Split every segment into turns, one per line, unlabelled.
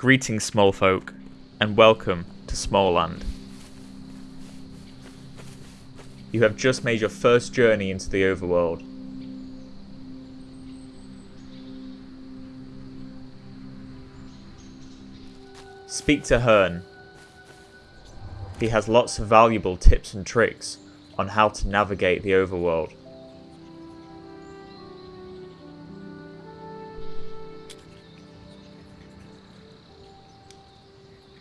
Greetings, small folk, and welcome to Smalland. You have just made your first journey into the overworld. Speak to Hearn. He has lots of valuable tips and tricks on how to navigate the overworld.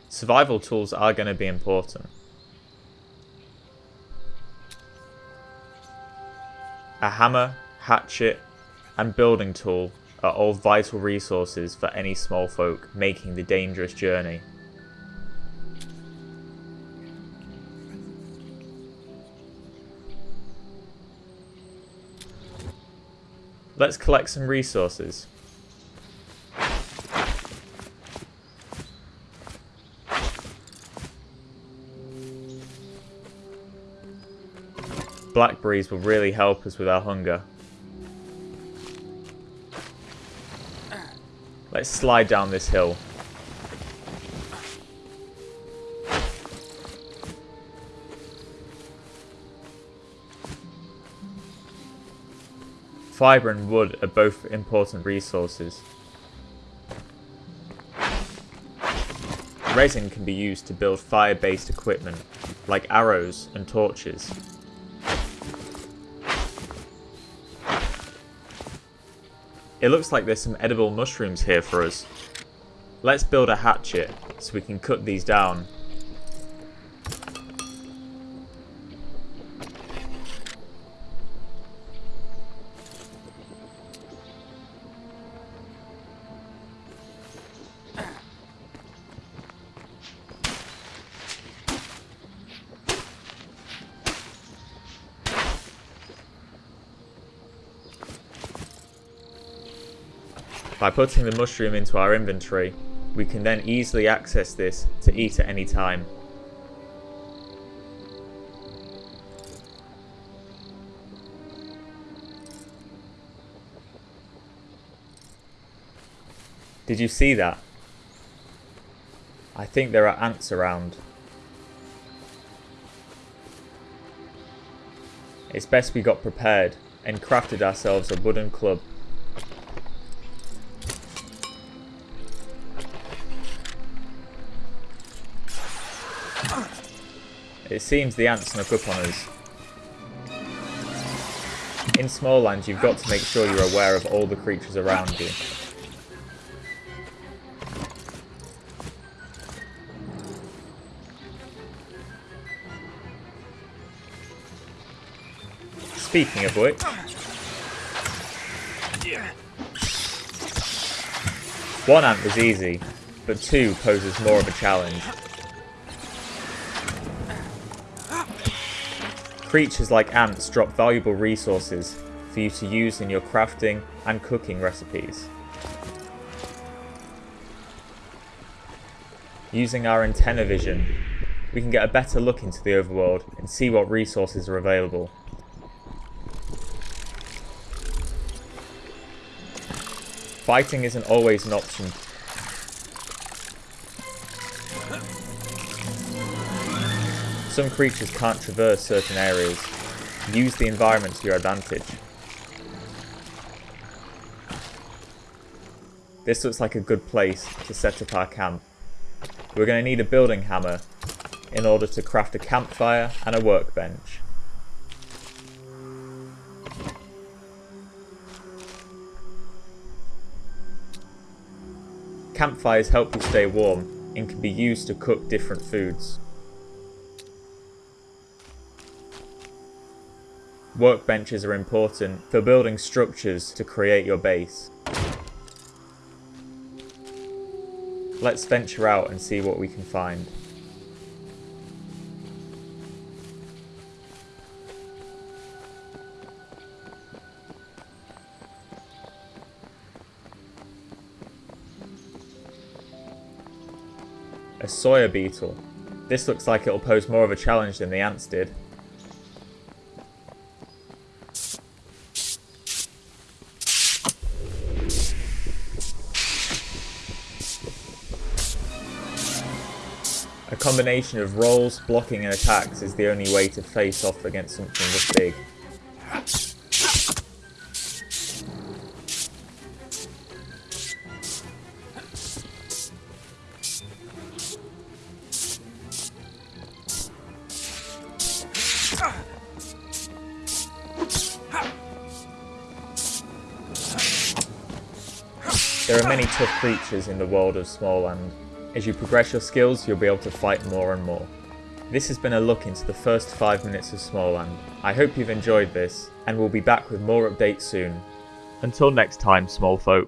Survival tools are going to be important. A hammer, hatchet, and building tool are all vital resources for any small folk making the dangerous journey. Let's collect some resources. Blackberries will really help us with our hunger. Let's slide down this hill. Fibre and wood are both important resources. Resin can be used to build fire-based equipment, like arrows and torches. It looks like there's some edible mushrooms here for us. Let's build a hatchet so we can cut these down By putting the mushroom into our inventory, we can then easily access this to eat at any time. Did you see that? I think there are ants around. It's best we got prepared and crafted ourselves a wooden club It seems the ants snuck up on us. In Smalland, you've got to make sure you're aware of all the creatures around you. Speaking of which... One ant was easy, but two poses more of a challenge. Creatures like ants drop valuable resources for you to use in your crafting and cooking recipes. Using our antenna vision, we can get a better look into the overworld and see what resources are available. Fighting isn't always an option Some creatures can't traverse certain areas. Use the environment to your advantage. This looks like a good place to set up our camp. We're going to need a building hammer in order to craft a campfire and a workbench. Campfires help you stay warm and can be used to cook different foods. Workbenches are important for building structures to create your base. Let's venture out and see what we can find. A Sawyer beetle. This looks like it'll pose more of a challenge than the ants did. A combination of rolls, blocking and attacks is the only way to face off against something this big. There are many tough creatures in the world of Smalland. As you progress your skills, you'll be able to fight more and more. This has been a look into the first 5 minutes of Smalland. I hope you've enjoyed this, and we'll be back with more updates soon. Until next time, small folk.